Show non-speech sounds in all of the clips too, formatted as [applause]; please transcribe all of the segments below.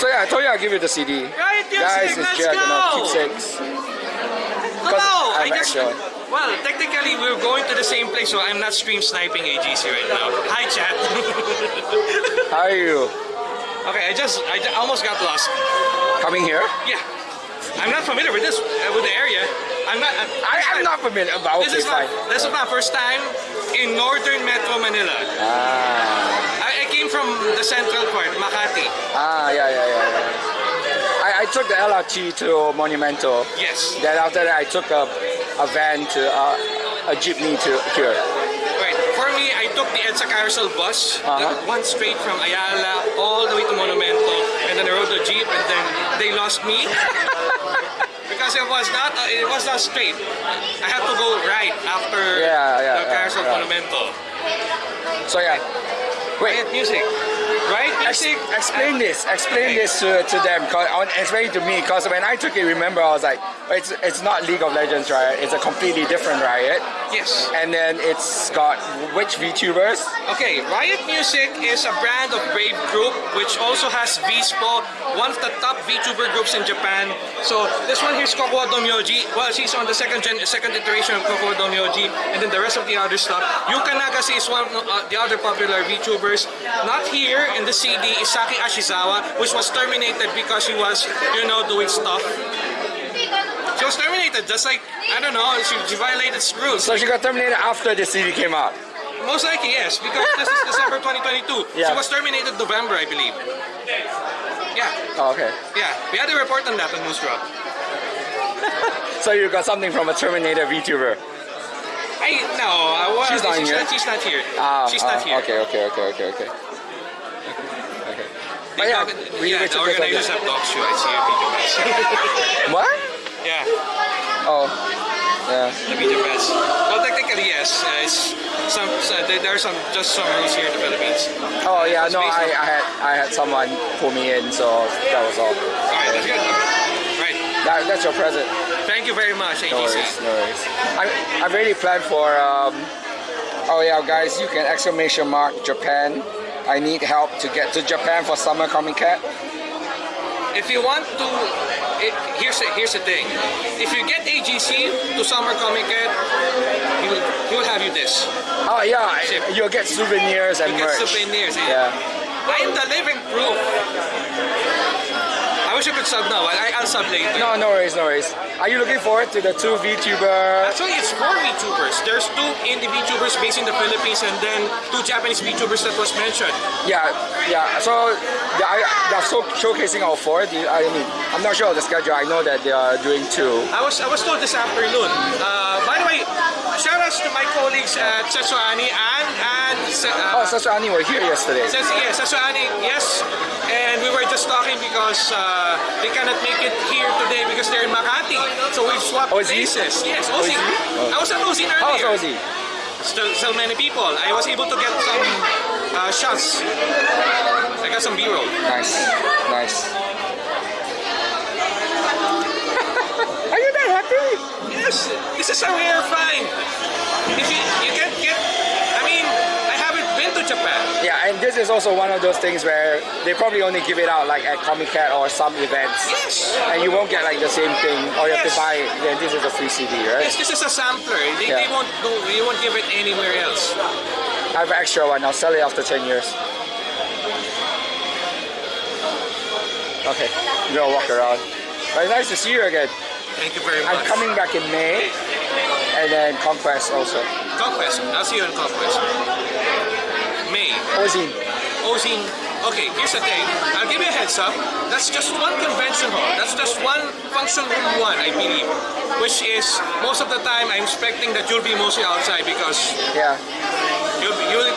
So yeah, I told you I'll give you the CD. Right, music, Guys, it's let's Jack and go. keepsakes. Hello! I I have just. extra. Well, technically, we're going to the same place, so I'm not stream sniping AGC right now. Hi, chat. [laughs] How are you? okay, I just. I ju- almost got lost. Coming here? Yeah. I'm not familiar with this, uh, with the area. I'm not. I'm, I, I'm not familiar, but This okay, is my, this is my first time in northern Metro Manila. Ah, I, I came from the central part, Makati. ah, yeah, yeah, yeah. yeah. I, I took the LRT to Monumento. Yes. Then after that, I took a, a van to uh, a jeepney to here. Right. For me, I took the EDSA Carousel bus, Uh-huh. that one straight from Ayala all the way to Monumento, and then I rode the jeep, and then they lost me. [laughs] because it was not uh, it was not straight. I had to go right after Yeah, yeah, the yeah, Carousel yeah. Monumento. So yeah. Wait, Riot music. Right Ex- music. explain this. Explain this to, to them. 'cause- uh, Explain it to me, because when I took it, remember I was like, it's it's not League of Legends riot. It's a completely different riot. Yes. And then it's got which VTubers? Okay, Riot Music is a brand of Brave Group which also has VSPO, one of the top VTuber groups in Japan. So this one here is Kokowa Domyoji. Well, she's on the second gen, second iteration of Kokowa Domyoji, and then the rest of the other stuff. Yuka Nagase is one of uh, the other popular VTubers. Not here in the CD is Saki Ashizawa, which was terminated because she was, you know, doing stuff. Was terminated just like, I don't know, she, she violated rules. So she got terminated after the CD came out. Most likely, yes, because this is December 2022. Yeah. She was terminated November, I believe. Yeah, Oh, okay. yeah. We had a report on that on News Drop. [laughs] So you got something from a Terminator VTuber. I no, I was. She's not she's, here? not, she's not here. Ah, she's ah, not here. Okay, okay, okay, okay, okay. Okay. But yeah, The- we yeah, the organizers have dog show. I see a video. [laughs] What? Yeah, Oh, yeah. the video pass. Well, technically, yes. Uh, it's some. Uh, there, are some just some rules here in the Philippines. Oh yeah, no, I, I had I had someone pull me in, so that was all. All right, that's good. Right. That, that's your present. Thank you very much, AGC. No worries, no worries. I I really planned for. Um, oh yeah, guys, you can exclamation mark Japan. I need help to get to Japan for summer Comiket. If you want to, it, here's the, here's the thing. If you get AGC to Summer Comic Con, he will, he will have you this. Oh yeah, Ship. you'll get souvenirs and You get merch. souvenirs. eh? Yeah. I am the living proof. Wish I could sub now. I, I'll sub later. No, no worries, no worries. Are you looking forward to the two VTuber? Actually, it's four VTubers. There's two indie VTubers based in the Philippines and then two Japanese VTubers that was mentioned. Yeah, yeah. So they're so showcasing all four. I mean, I'm not sure of the schedule. I know that they are doing two. I was I was told this afternoon. Uh, by the way, to my colleagues at Setsuani and and Oh, uh, Sasuani were here yesterday. Yes, Sasuani, yes. And we were just talking because uh, they cannot make it here today because they're in Makati. So we've swapped Ozzy? places. Yes, Ozzy. Ozzy? Oh. I was at Ozzy How was earlier. Ozzy? Still, still many people. I was able to get some uh, shots. I got some B-roll. Nice, nice. are you that happy? Yes, this is a rare find. If you, you can't get, I mean, I haven't been to Japan. Yeah, and this is also one of those things where they probably only give it out like at Comiket or some events. Yes. And you won't get like the same thing, or you have to buy it. Then this is a free CD, right? Yes, this is a sampler. They, Yeah. they won't do, you won't give it anywhere else. I have an extra one. I'll sell it after 10 years. Okay, we'll walk around. But it's nice to see you again. Thank you very much. I'm coming back in May, and then Conquest also. Conquest. I'll see you in Conquest. May. Ozine. Ozine. Okay, here's the thing. I'll give you a heads up. That's just one convention hall. That's just one function room one, I believe. Which is most of the time I'm expecting that you'll be mostly outside because Yeah. you'll be, you'll,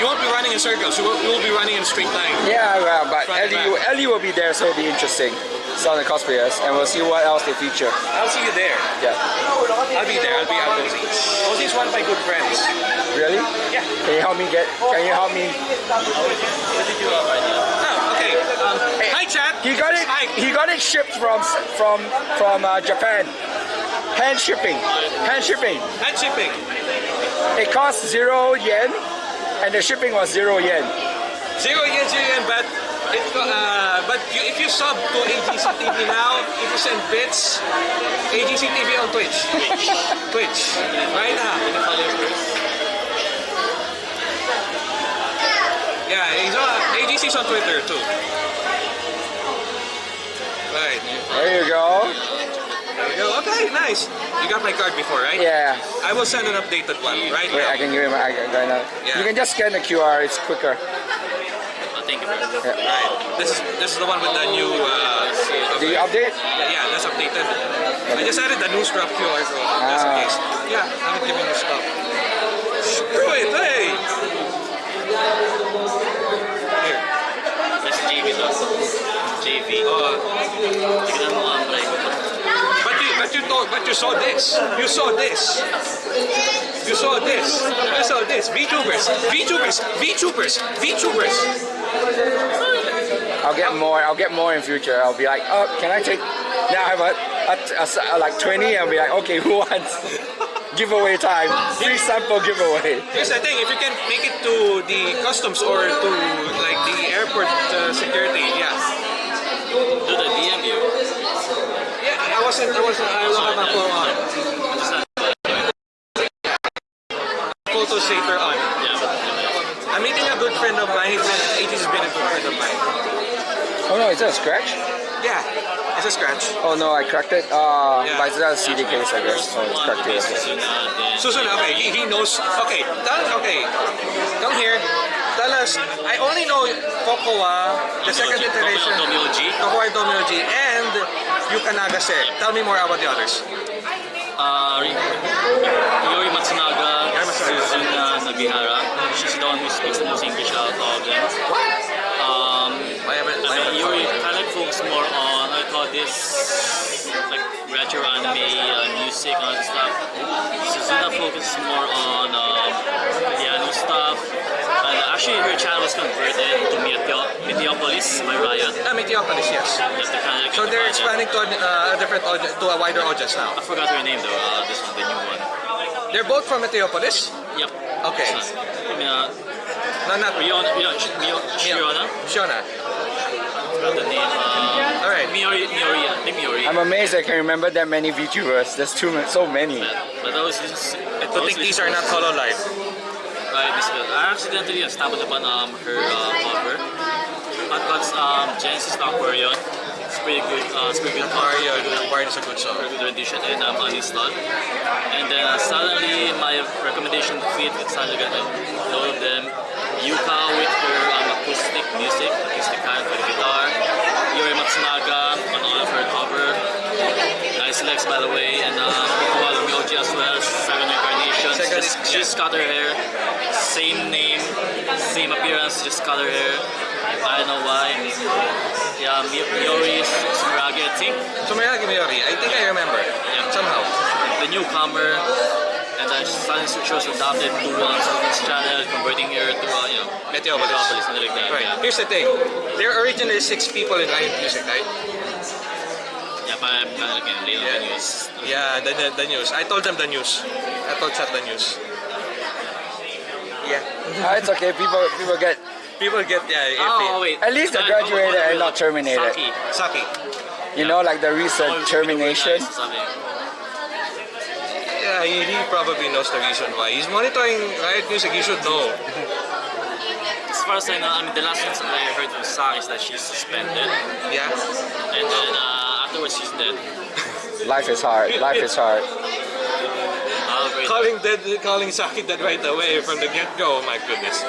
you won't be running in circles. You will, you'll be running in a straight line. Yeah, well, but Ellie. Ellie will be there, so it'll be interesting. So the cosplayers, and we'll see what else they feature. I'll see you there. Yeah. I'll be there. I'll be at Ozzy. Ozzy's one of my good friends. Really? Yeah. Can you help me get? Can you help me? What did you have Oh, okay. Um, hi, chat. He got it. Hi. He got it shipped from from from uh, Japan. Hand shipping. Hand shipping. Hand shipping. It cost zero yen, and the shipping was zero yen. Zero yen, zero yen, but It, uh, but you, if you sub to AGC TV now, if you send bits, AGC TV on Twitch. Twitch. Right now. Yeah, he's on, AGC's on Twitter too. Right. There you go. There you go. Okay, nice. You got my card before, right? Yeah. I will send an updated one right Wait, now. I can give you my. I can, I know. Yeah. You can just scan the QR. It's quicker. Oh, thank you, bro. Right. This is this is the one with the new. Uh, you update? Yeah, yeah, that's updated. I just added the new scrub QR so just in Ah. case. Yeah, I'm giving you stuff. Screw it, hey! Here. That's JV to. JV. Uh, but you but you thought but you saw this. You saw this. You saw this. You saw this. VTubers. VTubers. VTubers. VTubers. I'll get more. I'll get more in future. I'll be like, oh, can I take? Now I have a, a, a- a- like 20. I'll be like, okay, [laughs] who wants? giveaway time. Free sample giveaway. Here's the thing, if you can make it to the customs or to like the airport uh, security, yeah. Do the DM you. Yeah, I wasn't, I wasn't, I don't have my phone on. Photos later on. Yeah, but I'm meeting a good friend of mine. He's been, 80's been a good friend of mine. Oh no, is that a scratch? Yeah, it's a scratch. Oh no, I cracked it. Uh, Yeah. but it's not a CD case, I guess. Oh, it's cracked it. Okay. Susunod din. Susan, okay, he, he knows. Okay, tell, okay, come here. Tell us, I only know Kokowa, the second iteration. Domyoji. Kokowa and Domyoji, and Yuka Nagase. Tell me more about the others. Uh, Yori Matsunaga, Yori Suzuna Nagihara. She's the one who speaks the most English out of them. Um, I haven't, I haven't Yori kind of focus more on, I call this, like retro anime, uh, music and stuff. Suzuna focuses more on um, piano stuff. And actually, her channel was converted to Meteo- Meteopolis by Riot. Ah, Meteopolis, yes. That's the kind of So they're expanding to uh, a different audience, to a wider audience now. I forgot her name though. Uh, this one, the new one. They're both from Meteopolis. Yep. Okay. This one. I mean, uh, No, not Riona, Riona, Sh- Mio- Shirona. Shona. The name. Uh, All right. Miori, Miori, I think Miori. I'm amazed I can remember that many VTubers. There's too many, so many. But those, this is, To think these are not Hololive. Right, this is, I accidentally uh, stumbled upon um, her uh, cover. But that's um, Genesis Aquarion. It's pretty good. Uh, it's pretty good cover. Mario, Mario is a good song. Good rendition and um, uninstalled. And then uh, suddenly my recommendation fit. Suddenly got a load of them. Yuka with her um, acoustic music, acoustic kind for the guitar. Yori Matsunaga on all of her cover. Nice legs by the way. And um, Kokowa Myoji as well. Seven incarnations. Second- Just, cut her hair. Same name, same appearance, just cut her hair. I don't know why. Yeah, Mi- Miori Sumuragi, I think. So Mayagi Miyori, I think I remember. Yeah. Somehow. the newcomer and then she was adopted to uh, Sultan's channel, converting her to, uh, you know, Meteopolis. Metropolis, something like that. Right. Yeah, Here's the thing. There are originally six people in Riot Music, right? yeah but I'm of looking Yeah. the news. Yeah, the, the, the news. I told them the news. I told Chat the news. Yeah. Ah, it's okay. People, people get. People get, yeah, Oh, iffy. wait. At least they Oh, graduated oh, and not terminated. Saki. Saki. You know, like the recent Oh, termination. Yeah, he, he probably knows the reason why. He's monitoring Riot Music. He should know. As far as I know, I mean, the last thing that I heard from Saki is that she's suspended, Yeah. and then uh, afterwards she's dead. Life is hard. Life is hard. Calling dead, calling Saki dead right away from the get-go. Oh my goodness.